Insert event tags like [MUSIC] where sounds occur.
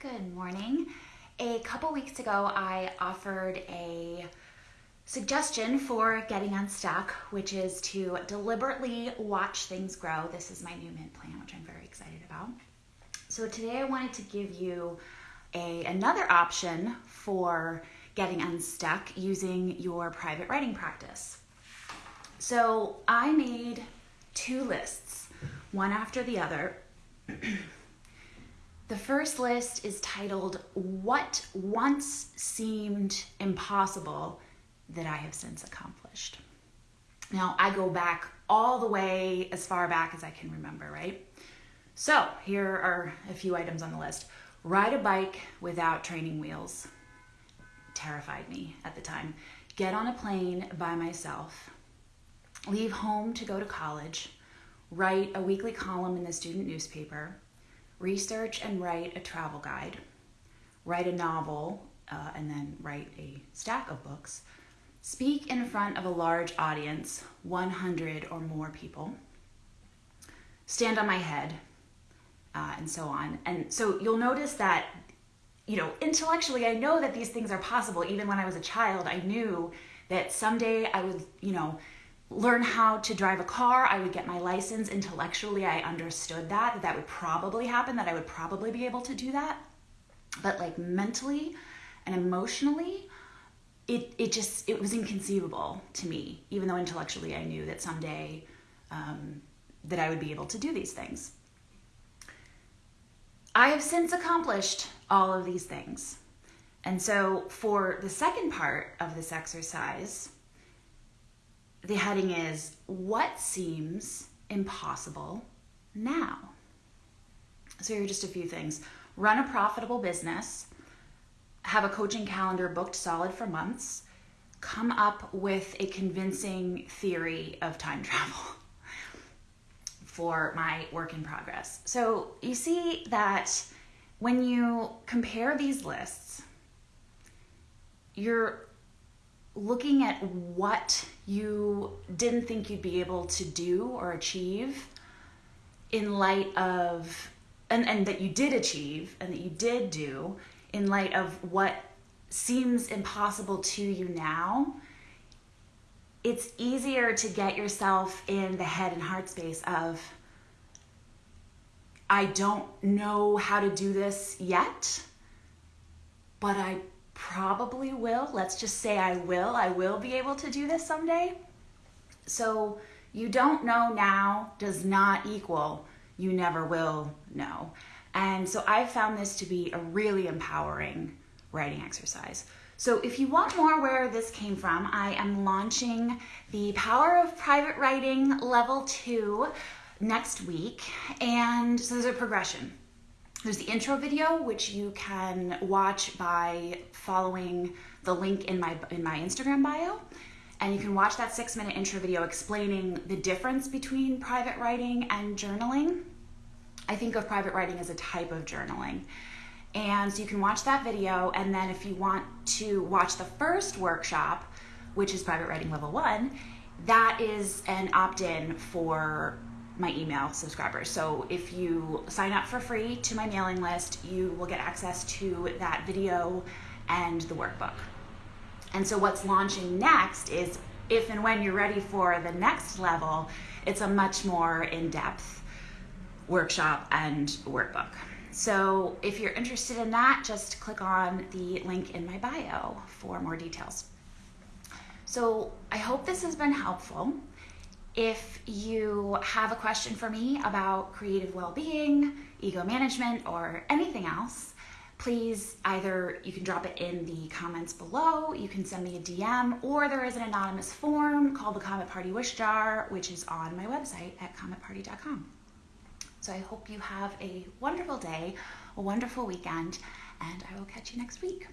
Good morning. A couple weeks ago, I offered a suggestion for getting unstuck, which is to deliberately watch things grow. This is my new mint plan, which I'm very excited about. So today I wanted to give you a another option for getting unstuck using your private writing practice. So I made two lists, one after the other. [CLEARS THROAT] The first list is titled What Once Seemed Impossible That I Have Since Accomplished. Now, I go back all the way as far back as I can remember, right? So, here are a few items on the list. Ride a bike without training wheels. Terrified me at the time. Get on a plane by myself. Leave home to go to college. Write a weekly column in the student newspaper research and write a travel guide, write a novel, uh, and then write a stack of books, speak in front of a large audience, 100 or more people, stand on my head, uh, and so on. And so you'll notice that, you know, intellectually, I know that these things are possible. Even when I was a child, I knew that someday I would, you know, learn how to drive a car, I would get my license. Intellectually, I understood that, that would probably happen, that I would probably be able to do that. But like mentally and emotionally, it, it just, it was inconceivable to me, even though intellectually I knew that someday um, that I would be able to do these things. I have since accomplished all of these things. And so for the second part of this exercise, the heading is What Seems Impossible Now? So, here are just a few things run a profitable business, have a coaching calendar booked solid for months, come up with a convincing theory of time [LAUGHS] travel for my work in progress. So, you see that when you compare these lists, you're looking at what you didn't think you'd be able to do or achieve in light of and, and that you did achieve and that you did do in light of what seems impossible to you now it's easier to get yourself in the head and heart space of I don't know how to do this yet, but I probably will. Let's just say I will. I will be able to do this someday. So you don't know now does not equal you never will know. And so I found this to be a really empowering writing exercise. So if you want more where this came from, I am launching the Power of Private Writing Level 2 next week. And so there's a progression. There's the intro video, which you can watch by following the link in my in my Instagram bio. And you can watch that six minute intro video explaining the difference between private writing and journaling. I think of private writing as a type of journaling. And so you can watch that video. And then if you want to watch the first workshop, which is private writing level one, that is an opt in for my email subscribers. So if you sign up for free to my mailing list, you will get access to that video and the workbook. And so what's launching next is if and when you're ready for the next level, it's a much more in-depth workshop and workbook. So if you're interested in that, just click on the link in my bio for more details. So I hope this has been helpful. If you have a question for me about creative well being, ego management, or anything else, please either you can drop it in the comments below, you can send me a DM, or there is an anonymous form called the Comet Party Wish Jar, which is on my website at cometparty.com. So I hope you have a wonderful day, a wonderful weekend, and I will catch you next week.